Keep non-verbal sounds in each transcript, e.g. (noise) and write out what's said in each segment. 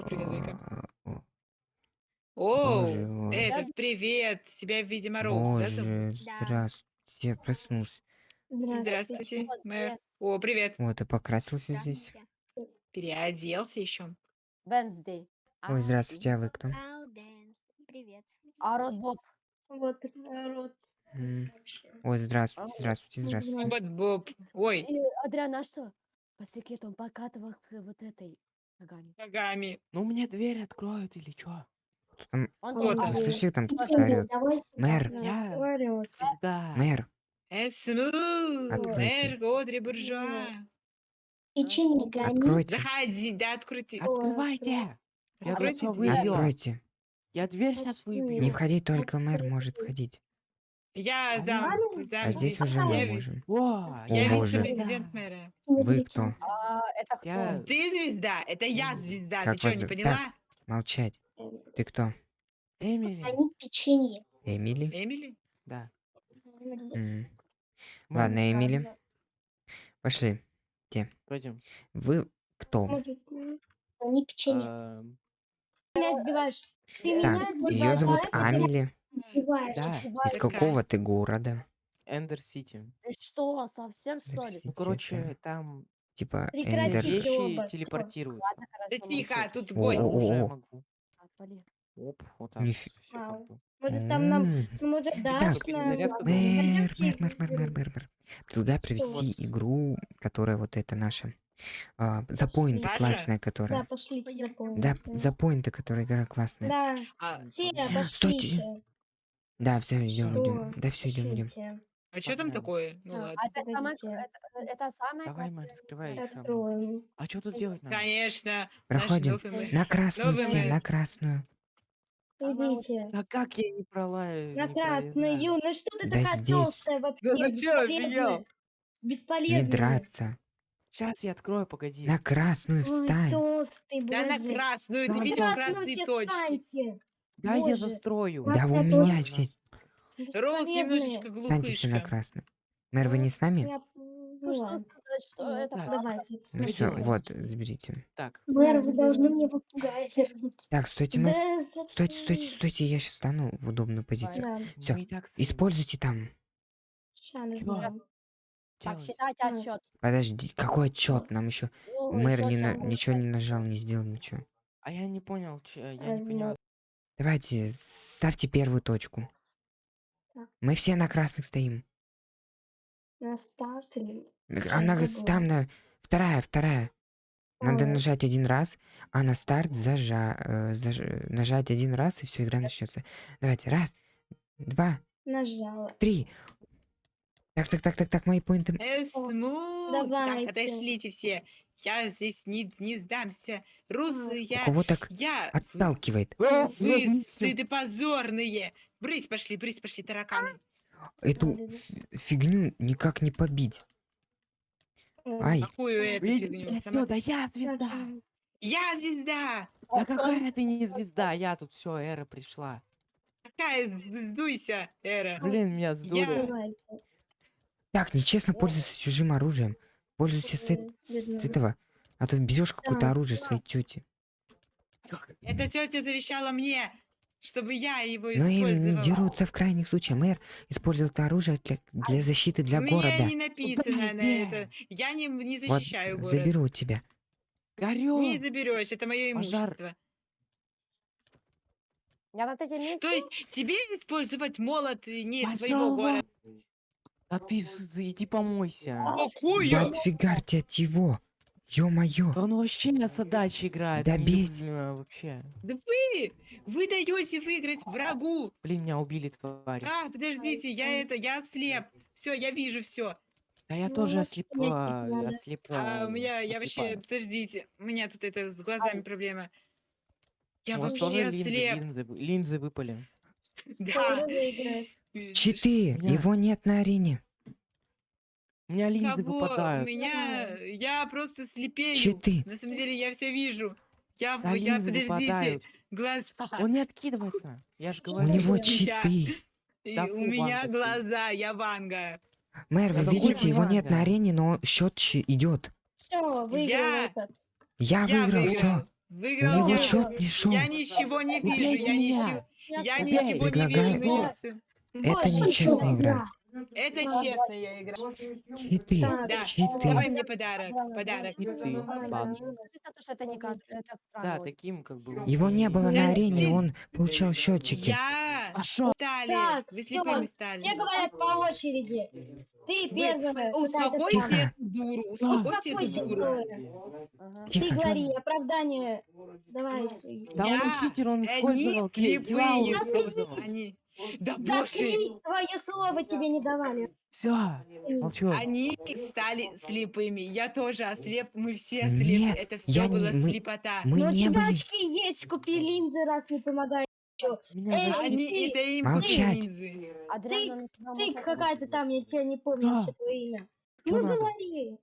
О, привет, Зойка. А, о, О, Боже мой. этот, привет. Себя, видимо, Роуз, да, зовут? Здравствуйте. Я проснулся. Здравствуйте, мэр. О, привет. Вот, и покрасился здесь. Переоделся еще. Wednesday. Ой, здравствуйте, а вы кто? Привет. А Рот Боб. Вот, народ. М, Ой, здравствуйте, здравствуйте, здравствуйте. Бот Боб. Ой, Адриан, а что? По секрету он покатывал к вот этой ногами. ногами. Ну мне дверь откроют или чё? Кто там? Он Вот там слышите, там кто-то орёт? Мэр, Я звезда. мэр, Эсму, Откройте. мэр Годри Буржуа. Печенье гони. откройте, Заходи, да, открой ты. Открывайте! Откройте дверь. откройте. Я дверь сейчас выбью. Не входить, только мэр может входить. Я А зам, ладно? зам А здесь уже мы можем. О, Я боже. вице-президент мэра. Вы кто? А, это кто? Я- Ты звезда, это я звезда. Как Ты что, вас не зовут? поняла? Молчать. Ты кто? Эмили. Они печенье. Эмили? Эмили? Да. М, Ладно, Эмили, пошли. Пойдем. Вы кто? Они печенье. Эм, меня сбиваешь. Ты Так, меня ее сбиваешь. зовут это тебя Амели. Сбиваешь. Да. Из какого ты города? Эндер Сити. Ты что, совсем что ли? Ну, это короче, там Типа Эндер. Прекратите вещи всё. Ладно, Да хорошо. тихо, молчу. тут гость. о, Уже о. могу. Отвали. Оп, вот так. Нифи- Все как Вау. бы. Может, там нам, М, может, дашь нам... перезарядка Ладно, Мэр, мэр, мэр, мэр, мэр, мэр, мэр. Провести Вот. игру, которая вот это наша. А, за поинты Наша? классная, Да, которая. пошлите за Да, за поинты, которая игра классная. Да, А, все, Стойте. пошлите. Да, все, идем, Что? идем. Да, все, идем, идем. А что там такое? Ну А, ладно. А это самое, Погодите. это, это самое Давай. Макс, открывай. Откроем. А что тут делать надо? Конечно. Проходим. На красную все, на красную. Идите. Да как я не пролаю? На красную, Ю, ну что ты Да такая здесь. толстая вообще? Да ты чё, офигел? бесполезная. Не драться. Сейчас я открою, погоди. На красную Ой, встань. толстый, Да на красную, ты Да, видишь Красную красные все точки. станьте. Да я застрою. Да у это меня здесь. Роуз немножечко. Встаньте все на глупышка. красную. Мэр, вы не с нами? Ну Ну что сказать, Ну, это. Давайте. Ну Что все, вот, заберите. Так, Мэр, вы должны мне попугая вернуть. Так, стойте, мэр. Стойте, стойте, стойте, я сейчас стану в удобную позицию. Стоим. Используйте там. Так, считайте Ну. Подожди, какой отчет? Нам еще Ну, мэр не на- ничего не нажал, не сделал ничего. А я не понял, я Э, не понял. Давайте, ставьте первую точку. Так. Мы все на красных стоим. На старт или... Она там на вторая, вторая. Надо А. нажать один раз, а на старт зажа... э, заж- нажать один раз, и все, игра начнется. Давайте, раз, два, Нажала. три. Так, так, так, так, так, мои поинты. Эсму. Так, Давайте. отошлите все. Я здесь не, не сдамся. Русы, я... Кого так Я... отталкивает? Вы, стыды позорные. Брысь пошли, брысь пошли, тараканы. Эту фигню никак не побить. Ай, Какую эту фигню? Сама- да я звезда. Я звезда. Да какая ты не звезда, я тут все, эра пришла. Какая сдуйся, Эра. Блин, меня сдули. Давайте. так, нечестно пользоваться чужим оружием. Пользуйся с, с этого. А то берешь какое-то оружие своей тети. Эта тетя завещала мне, чтобы я его Но им использовал. дерутся в крайних случаях. Мэр использовал это оружие для, для защиты для меня города. не написано на это. Я не, не Вот, защищаю город. заберу у тебя. Горю. Не заберешь, это мое Пожар. имущество. Я на третьем месте. То есть тебе использовать молот и не из твоего города? А ты иди помойся. Какую? Да отфигарьте от его. Ё-моё. Да он вообще на задачи играет. Да не бить. э, вообще. Да вы! Вы даете выиграть врагу. Блин, меня убили твари. А, подождите, я это, я ослеп. Все, я вижу все. Да я Ну, тоже вот ослеп, есть а, А а, у меня, я вообще, подождите, у меня тут это с глазами проблема. Я вообще линзы, ослеп. линзы, вы- линзы выпали. Да. Читы. меня- Его нет на арене. У меня линзы Кого? У выпадают. меня, я просто слепею. Читы. На самом деле я все вижу. Я, Да, я, подождите, выпадают. глаз. (laughs) Он не откидывается. Я же У говорю. него Я- читы. И Да у меня Ванга, глаза, я Ванга. Мэр, вы Да видите, его нет на Ванга? арене, но счет идет. Все, выиграл Я- этот. Я Я выиграл, выиграл. все. Выиграл него я. чёт не шёл. Я ничего не вижу, я меня. ничего, я ничего не вижу. Это нечестная игра. Это честная игра. Читы, Да, читы. давай мне подарок, подарок. И ты, баг. Чисто то, что это не каждый, это странно. Да, очень. таким как бы... Его не было Я- на арене, он получал счетчики. Я А шо? стали, Так, вы слепыми стали. Все говорят по очереди. Ты первая. эту дуру, (laughs) успокойте эту Успокойся, дуру. Ты Тихо. говори, оправдание. Давай свои. Да он читер, он Они использовал клей. слепые. Они, да боже, Заткнись, твое слово тебе не давали. Все, молчу. они стали слепыми. Я тоже ослеп, мы все ослепли. Нет, Это все я было не- мы- слепота. Мы Но у не тебя были. очки есть, купи линзы, раз не помогает. Эй. Они, ты- это им Молчать. линзы. Ты может какая-то там, я тебя не помню А. вообще твое имя. Ну надо? говори.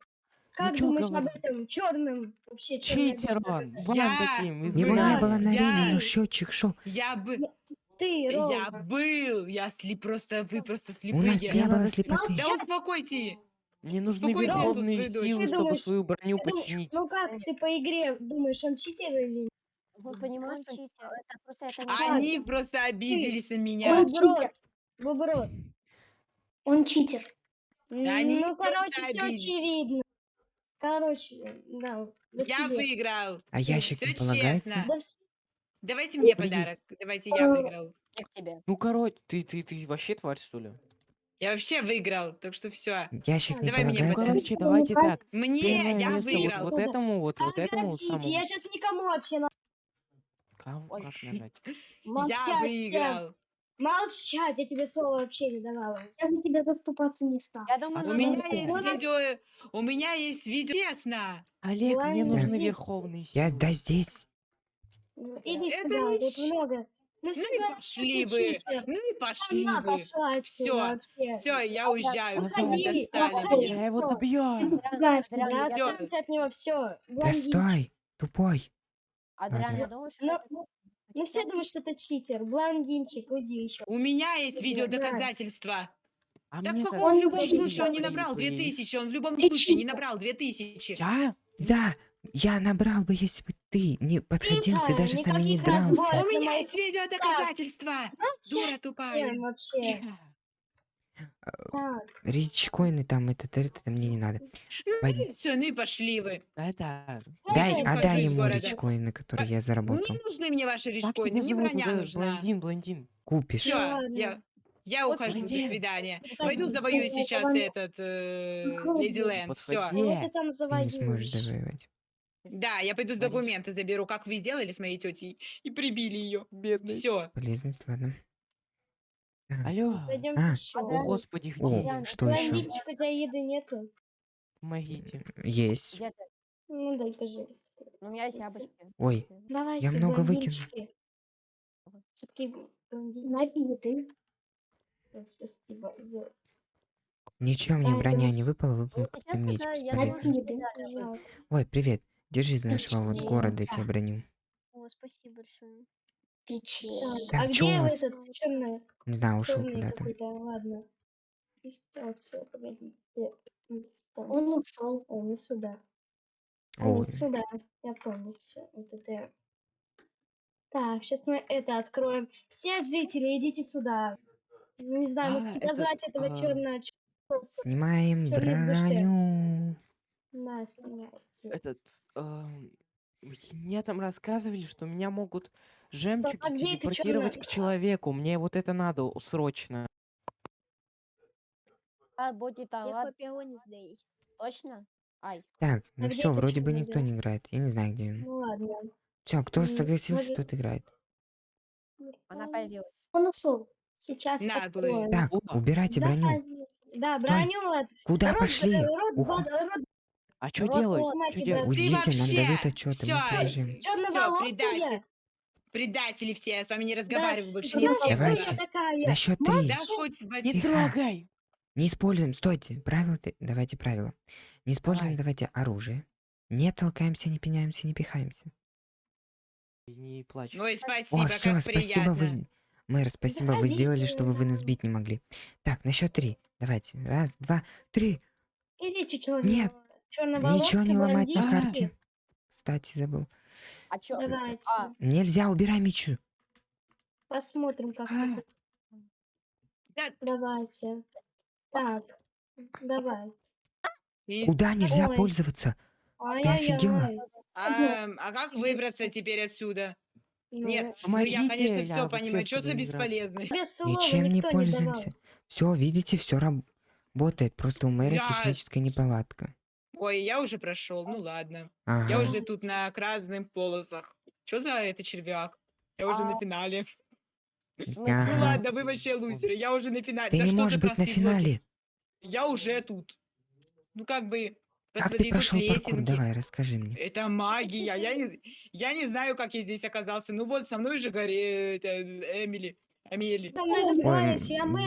Как чё думаешь об говорю? этом черным вообще Читер он. Я- таким. Его не было на я- арене, но счетчик шел. Я бы, Ты, я Роуз. был, я слеп, просто вы просто У нас слепые. не было слепоты. Да успокойте. Мне нужны Успокой эту верховные силы, чтобы думаешь- свою броню починить. Ну как ты по игре думаешь, он читер или нет? Вы понимаете, Он читер. это просто это не Они просто обиделись на меня. Он. Выброд. Он читер. они ну, короче, все очевидно. Короче, да. вот Я тебе. выиграл. А ящик Все не полагается? честно. Да Давайте мне подарок. Давайте я выиграл. не к тебе. Ну, короче, ты, ты, ты вообще тварь, что ли? Я вообще выиграл, так что все. Ящик не Давай мне Ну, полагается? короче, давайте так. Мне Первое я место вот, выиграл. вот этому, вот, вот этому самому. я сейчас никому вообще на... Кому Ой. как нажать? молчать. Я выиграл. Молчать, я тебе слово вообще не давала. Я за тебя заступаться не стал. Я думаю, А У надо меня вот есть это. видео. У меня есть видео. Честно. Олег, мне Ладно, нужны верховные Я силы. да здесь. Ну, Иди Это сюда, не тут много. Ну, Ну и пошли читер. Ну и пошли Она вы. пошла отсюда Всё, вообще. Все, я уезжаю. Все, вы достали уходи. меня. Я его добью. Пугаешь Адриан, меня. я Всё. Отстаньте от него, все. Да стой, тупой. Адриан, Ладно. я думаю, что Ну, Ну все думают, что это читер. Блондинчик, уйди еще. У меня есть видеодоказательства. А Так как он в любом случае он не набрал были. 2000, он в любом случае не набрал 2000. Я? Да, я набрал бы, если бы ты не подходил, ты даже с нами не дрался. У меня есть видеодоказательства. Дура Молчать тупая. вообще. Так, Ричкоины там, это, это, это мне не надо. Пойди- Все, ну и пошли вы. Это... Дай, отдай ему ричкоины, которые я заработал. Не нужны мне ваши речкоины, тебя мне броня нужна. Блондин, блондин. Купишь. Все, я, я Вот ухожу, до блондин. свидания. Подожди, Пойду завоюю сейчас этот э. Леди Лэнд. Все. Ну ты не сможешь завоевать. Да, я пойду с документы заберу, как вы сделали с моей тетей, и прибили ее. Бедный. Все. Полезность, ладно. Алло. Пойдемте А. еще. О, господи, О, где? что еще? У тебя еды нету? Помогите. Есть. Ну дай, пожалуйста. Ну, У меня есть яблочки. Ой, Давайте, много выкину. Напи ты. Спасибо за... ничего мне броня не выпала, выпал честно, меч я. Ой, привет. Держи из нашего вот города да. тебе броню. О, спасибо большое. Печенье. Так, а у где вас? этот черный, Не знаю, ушел куда-то. Ладно. Дистанция. Он ушел. О, не сюда. Ой, не сюда. Я помню все. Вот это. Так, сейчас мы это откроем. Все зрители, идите сюда. Не знаю, А, тебя этот, звать, этого а, черного снимаем броню. Да, снимайте. Этот... Мне там рассказывали, что меня могут жемчуги а где это телепортировать к человеку. Мне вот это надо срочно. А, будет Wednesday? точно? Ай, Так, ну А все, вроде бы никто не играет. Я не знаю, где он. Ну ладно. Все, кто согласился, тот играет. она появилась. Он ушел. Сейчас. Так, убирайте броню. Да, броню. Куда пошли? э, А что Рот делать? Ты Уйдите, нам вообще дают отчеты, мы всё, побежим. черноволосая. предатель. Предатели все, я с вами не Да, разговариваю больше кем. кто я Давайте. На счет три. Да хоть Не Тихо. трогай! Не используем, стойте. Правила, давайте правила. Не используем, Давай. давайте оружие. Не толкаемся, не пинаемся, не пихаемся. Не плачь. Ну и спасибо, О, все, как спасибо, приятно. вы... Мэр, спасибо, вы сделали, чтобы вы нас бить не могли. Так, на счет три. Давайте. Раз, два, три. Идите, черного. Нет, Ничего не ломать на карте. Кстати, забыл. А чё? Давайте. А, Нельзя, убирай мечи. Посмотрим, как А. это. Давайте. Так. Давайте. и- Куда нельзя Ой. пользоваться? офигела? Ай-яй-яй. а, а как выбраться теперь отсюда? Ну, Нет, ну Помогите, я, конечно, я все вообще понимаю. Что за бесполезность? Ничем не пользуемся. Все, видите, все работает. Просто у мэра Я- техническая неполадка. Ой, я уже прошел, ну ладно. Ага. Я уже тут на красных полосах. Что за это червяк? Я уже на А. финале. смысл? Ну Ага. ладно, вы вообще лузеры. Я уже на финале. Ты Да не можешь быть на простые блоки? финале. Я уже тут. Ну как бы, Как посмотри, ты тут прошел паркур? Давай, расскажи мне. Это магия. Я не, я не знаю, как я здесь оказался. Ну вот, со мной же горе... это, Эмили. Амели. Ой,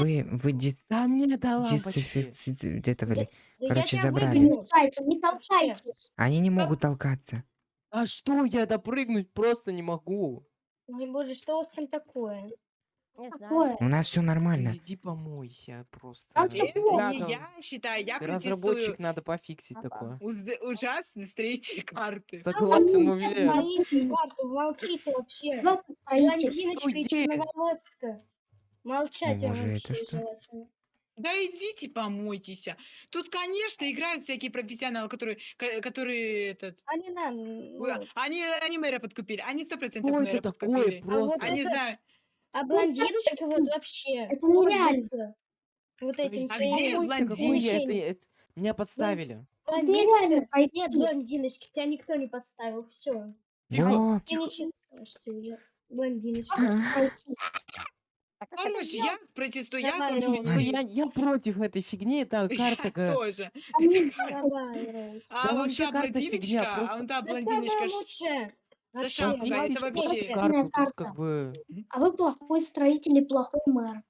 вы, вы ди- Да мне дала почти. дисофицировали. Да я короче, забрали. Не выгоню. мешайте, не толкайтесь. Они не могут толкаться. А что, я допрыгнуть просто не могу. Ой, боже, что у вас там такое? Не знаю. Такое. У нас все нормально. Иди помойся просто. Плохо. не Надо- я считаю, я разработчик, надо пофиксить Ага. такое. Узд- ужасный строитель карты. Согласен, Ну, уверяю. Строитель, Марта, молчите вообще. Блондиночка и черноволоска. Молчать Боже, это вообще что? желательно. Да идите помойтесь. Тут, конечно, играют всякие профессионалы, которые, ко- которые этот, А надо. ой, ну, они, они мэра подкупили, они сто процентов Что мэра это такое подкупили. просто? Они знают. А блондиночка вот вообще Это нереально. вот этим А где Какой блондин? я? Это- Меня подставили. Пройти. нет блондиночки, тебя никто не подставил, все. Тихо. Ты не уже. Блондиночка. А. А Короче, я протестую, я. Ну, против этой фигни, это (laughs) карта... тоже. А вон вообще та карта фигня, блондиночка, а вон та блондиночка со Вообще, шапкой, ну, это вообще. карту, тут как бы... А вы плохой строитель и плохой мэр.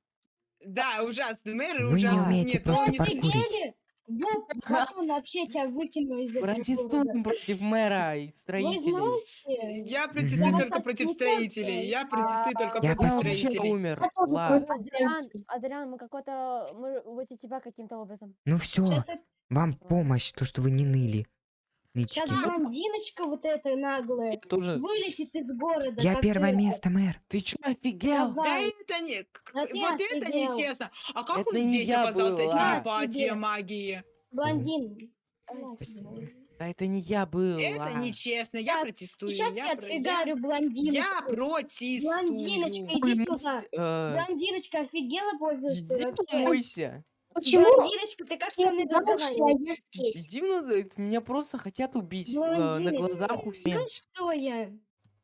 Да, ужасный мэр, и Вы не ужасный... умеете Нет, ну, просто не Вы паркурить. офигели? Вот потом вообще тебя выкину из этого города. Протестуем против мэра и строителей. знаете, Я протестую Мгм. только вас против строителей. Я протестую только Я против вообще строителей. умер. Я тоже Ладно. против Адриан, строителей. Адриан, мы какой-то... Мы возле тебя каким-то образом. Ну все, сейчас, вам помощь, то, что вы не ныли. Сейчас Нытики. блондиночка вот эта Я наглая тоже... вылетит из города. Я первое это. место, мэр. Ты чё, офигел? Да Давай. это не... Да ты Вот это офигел. нечестно. А как Это он не здесь я оказался? был, Это а. телепатия, Тебе. магия. Блондин. Да это не я был. Это а. нечестно. Я Так, протестую. Сейчас Я я про- отфигарю Я блондиночку. протестую. Блондиночка, иди сюда. э, Блондиночка офигела пользуется Иди вообще. Почему Блондиночка, ты как со ты мной разговариваешь? я здесь? На- меня просто хотят убить э, на Блондиночка, глазах у всех. Знаешь, кто я?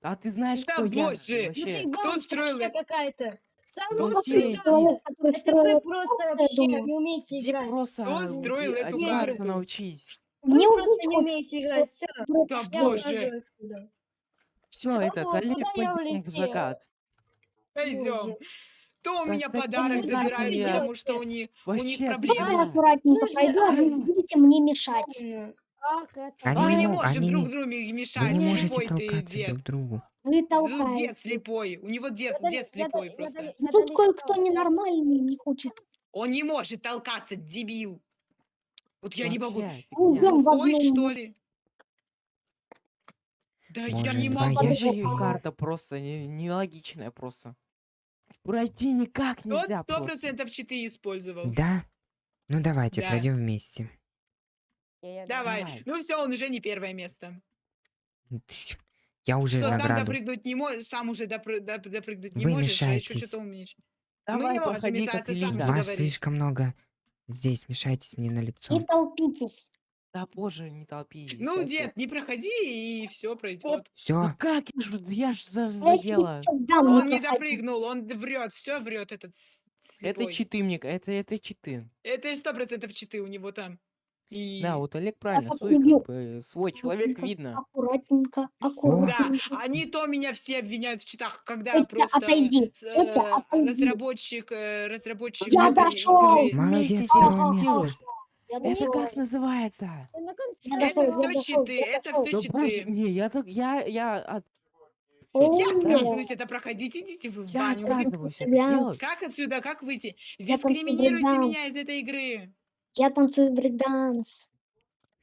А ты знаешь, Да кто я? боже! Ну ты Вообще. Кто гонщичка строил это? какая-то. Сам Кто лучший строил? игрок. Человек, который строил... вы просто я вообще думаю. не умеете Иди играть. просто Кто строил иди- эту одеваться карту? научись. Вы Мне просто убить не умеете играть. Все, Да я боже. ухожу отсюда. Все, этот, вот, Олег, куда я пойдем в улетела? закат. Пойдем. Боже. То у Да меня подарок забирает, картами потому я- что у них, у Вообще, них бля. проблемы. Давай аккуратненько же, пройду, а вы будете мне мешать. Как это? Они Мы не не мо- можем они друг не- другу Вы мешать. не можете Слепой ты толкаться дед. друг другу. Вы толкаете. Дед слепой. У него дед, Я дед слепой я просто. дали- Ну тут дали кое-кто я- ненормальный не хочет. Он не может толкаться, дебил. Вот я не могу. Вообще, Ну, фигня. в одну что ли? Да я не могу. Вообще карта просто не- нелогичная просто. Пройти никак нельзя сто просто. процентов читы использовал. Да? Ну давайте, Да. пройдем вместе. Я- Давай. Давай. Ну все, он уже не первое место. Тьф, Я уже что, сам допрыгнуть не можешь, сам уже допры- доп- допрыгнуть не Вы можешь, а еще мешаетесь. что-то умеешь. Давай, не можем проходи, мешаться, сам. Вас говори. слишком много здесь, мешайтесь мне на Не лицо. толпитесь. Да боже, не толпи. Ну, я- дед, не проходи, и все пройдет. Все, Ну как, я ж, я ж за- я тебе задела. сейчас дам, Он не проходи. допрыгнул, он врет, все врет этот с- Это слепой. читы мне, это, это читы. Это сто процентов читы у него там. И... Да, вот Олег правильно, свой, подпрыгну. как бы, свой человек видно. Аккуратненько, Да, аккуратненько. они то меня все обвиняют в читах, когда Петя, просто отойди. с- Петя, э, отойди. разработчик, э, разработчик Я игры- молодец, Вместе. Я Это дошел. как называется? На конце- Я Это дошел, я все дошел, читы, я это дошел. все Да читы. не, я так, я, я, от- О, Как да. отказываюсь это проходить? Идите вы в я баню. Вы- отказываюсь это делать. Как отсюда, как выйти? Я танцую Дискриминируйте брейк-данс. меня из этой игры. Я танцую брейкданс.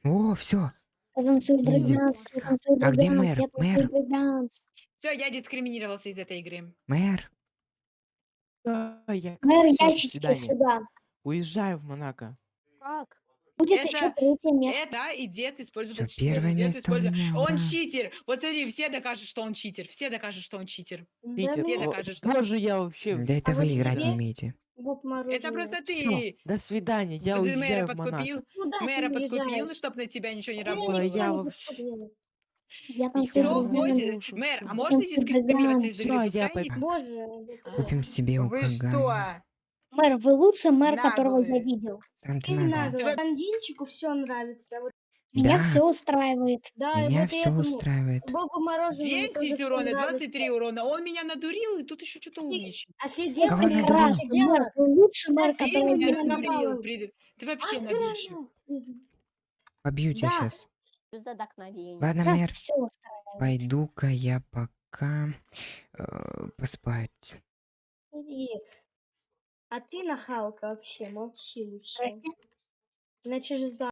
О, все. Потанцуй Иди. брейкданс, потанцуй А где брейкданс, мэр? я танцую Мэр? брейкданс. Все, я дискриминировался из этой игры. Мэр, А, я Мэр, всё, до ящички свидания. сюда. Уезжаю в Монако. Как? Будет еще Это- третье место. Это и дед использует читеров, первое дед место использует- меня, Он ура. читер. Вот смотри, все докажут, что он читер. Все докажут, что он читер. Да Питер, Все ну, о, докажут, что... боже, я вообще... да это а вы играть не умеете. Это просто ты. до свидания, я Ты мэра подкупил, Куда ты мэра подкупил, чтобы на тебя ничего не Да работало. я вообще-. Я танцую кто слушаю, Мэр, а можно Танцуй дискриминироваться из брейкданс. игры? Всё, я Пускай не- пойду. Боже. Купим себе у Вы что? Мэр, вы лучший мэр, которого я Наглые. видел. Ты наглая. Блондинчику все нравится. Вот, Меня Да. все устраивает. да, и Меня вот и все этому устраивает. Богу мороженому 10 тоже всё урона, нравится. 23 урона. Он меня надурил, и тут еще что-то умничает. Офигенно, Кого надурил? Прекрасно, офигела. мэр, вы лучший мэр, Ты Ты которого меня я видел. надурила. прид- Ты вообще правильно. Из- Побью тебя Да. сейчас. Ладно, Нас мэр, все устраивает. пойду-ка я пока э, поспать. Иди. А ты нахалка вообще, молчи лучше. Здрасте. Иначе же за